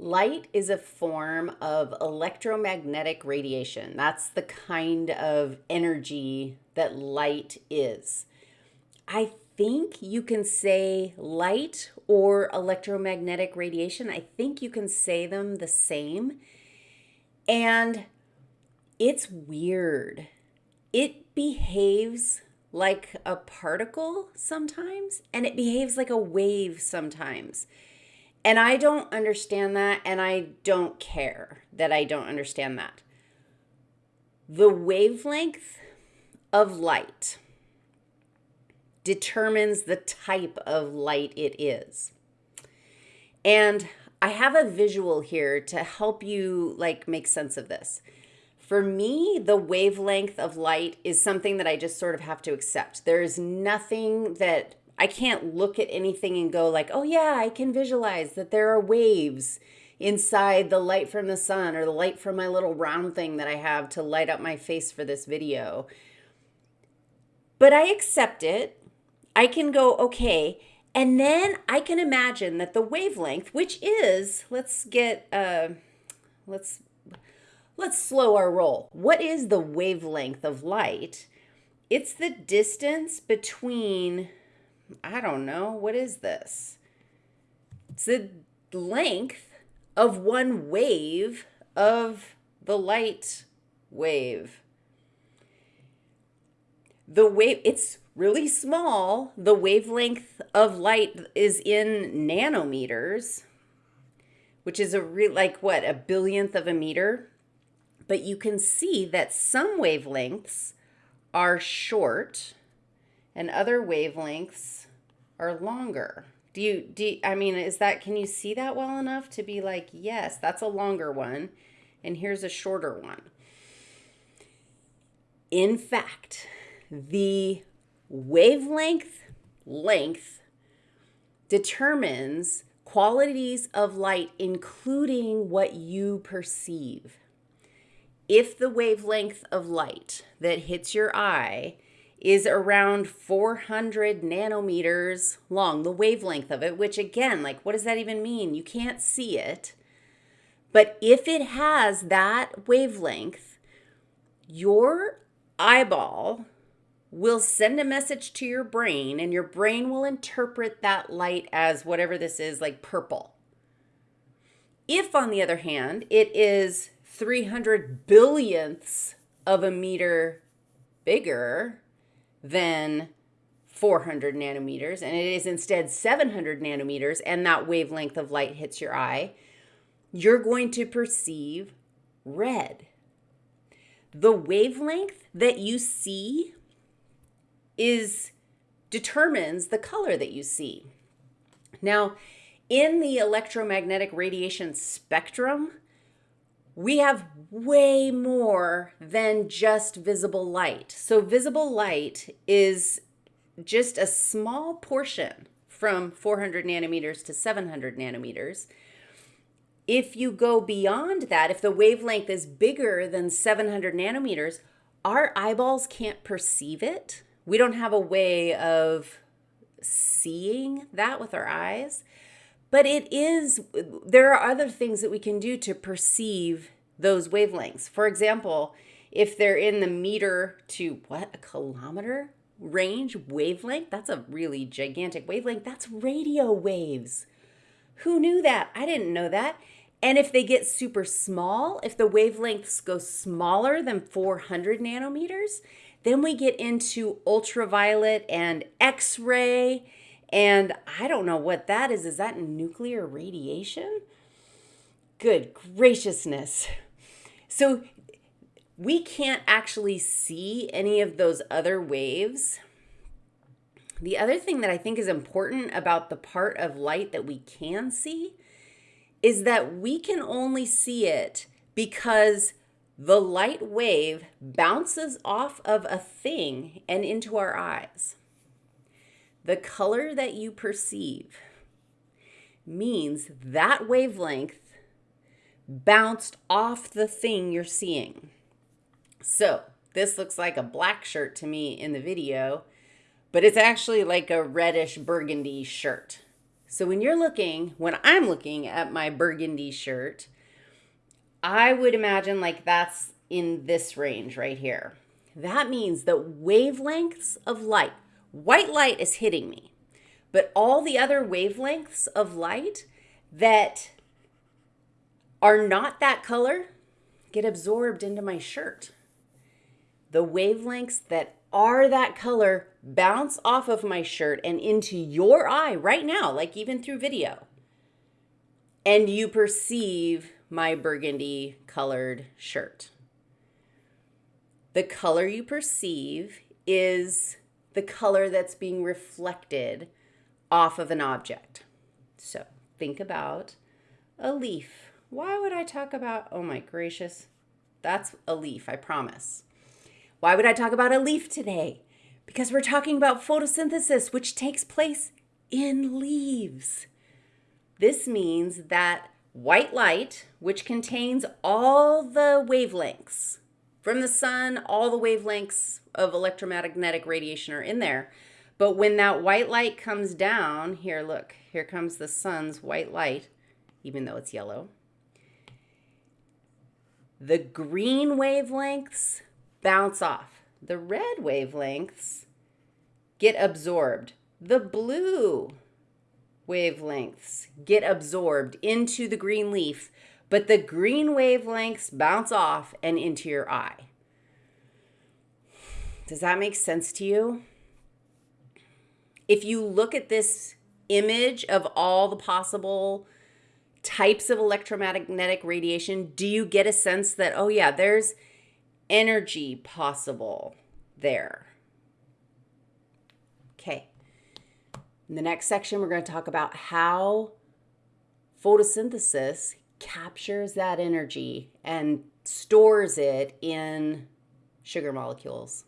Light is a form of electromagnetic radiation. That's the kind of energy that light is. I think you can say light or electromagnetic radiation. I think you can say them the same. And it's weird. It behaves like a particle sometimes, and it behaves like a wave sometimes. And I don't understand that, and I don't care that I don't understand that. The wavelength of light determines the type of light it is. And I have a visual here to help you like make sense of this. For me, the wavelength of light is something that I just sort of have to accept. There is nothing that I can't look at anything and go like, oh yeah, I can visualize that there are waves inside the light from the sun or the light from my little round thing that I have to light up my face for this video. But I accept it. I can go, okay. And then I can imagine that the wavelength, which is, let's get, uh, let's, let's slow our roll. What is the wavelength of light? It's the distance between I don't know. What is this? It's the length of one wave of the light wave. The wave, it's really small. The wavelength of light is in nanometers, which is a real, like what, a billionth of a meter? But you can see that some wavelengths are short and other wavelengths are longer. Do you, do you, I mean, is that, can you see that well enough to be like, yes, that's a longer one, and here's a shorter one? In fact, the wavelength length determines qualities of light, including what you perceive. If the wavelength of light that hits your eye is around 400 nanometers long, the wavelength of it, which again, like, what does that even mean? You can't see it. But if it has that wavelength, your eyeball will send a message to your brain, and your brain will interpret that light as whatever this is, like purple. If, on the other hand, it is 300 billionths of a meter bigger, than 400 nanometers, and it is instead 700 nanometers, and that wavelength of light hits your eye, you're going to perceive red. The wavelength that you see is determines the color that you see. Now, in the electromagnetic radiation spectrum, we have way more than just visible light. So visible light is just a small portion from 400 nanometers to 700 nanometers. If you go beyond that, if the wavelength is bigger than 700 nanometers, our eyeballs can't perceive it. We don't have a way of seeing that with our eyes. But it is, there are other things that we can do to perceive those wavelengths. For example, if they're in the meter to what, a kilometer range wavelength, that's a really gigantic wavelength. That's radio waves. Who knew that? I didn't know that. And if they get super small, if the wavelengths go smaller than 400 nanometers, then we get into ultraviolet and X ray and I don't know what that is. Is that nuclear radiation? Good graciousness. So we can't actually see any of those other waves. The other thing that I think is important about the part of light that we can see is that we can only see it because the light wave bounces off of a thing and into our eyes. The color that you perceive means that wavelength bounced off the thing you're seeing. So this looks like a black shirt to me in the video, but it's actually like a reddish burgundy shirt. So when you're looking, when I'm looking at my burgundy shirt, I would imagine like that's in this range right here. That means that wavelengths of light, white light is hitting me, but all the other wavelengths of light that are not that color get absorbed into my shirt. The wavelengths that are that color bounce off of my shirt and into your eye right now, like even through video. And you perceive my burgundy colored shirt. The color you perceive is the color that's being reflected off of an object. So think about a leaf. Why would I talk about, oh my gracious, that's a leaf, I promise. Why would I talk about a leaf today? Because we're talking about photosynthesis, which takes place in leaves. This means that white light, which contains all the wavelengths from the sun, all the wavelengths of electromagnetic radiation are in there. But when that white light comes down, here, look, here comes the sun's white light, even though it's yellow. The green wavelengths bounce off. The red wavelengths get absorbed. The blue wavelengths get absorbed into the green leaf, but the green wavelengths bounce off and into your eye. Does that make sense to you? If you look at this image of all the possible types of electromagnetic radiation, do you get a sense that, oh, yeah, there's energy possible there. Okay. In the next section, we're going to talk about how photosynthesis captures that energy and stores it in sugar molecules.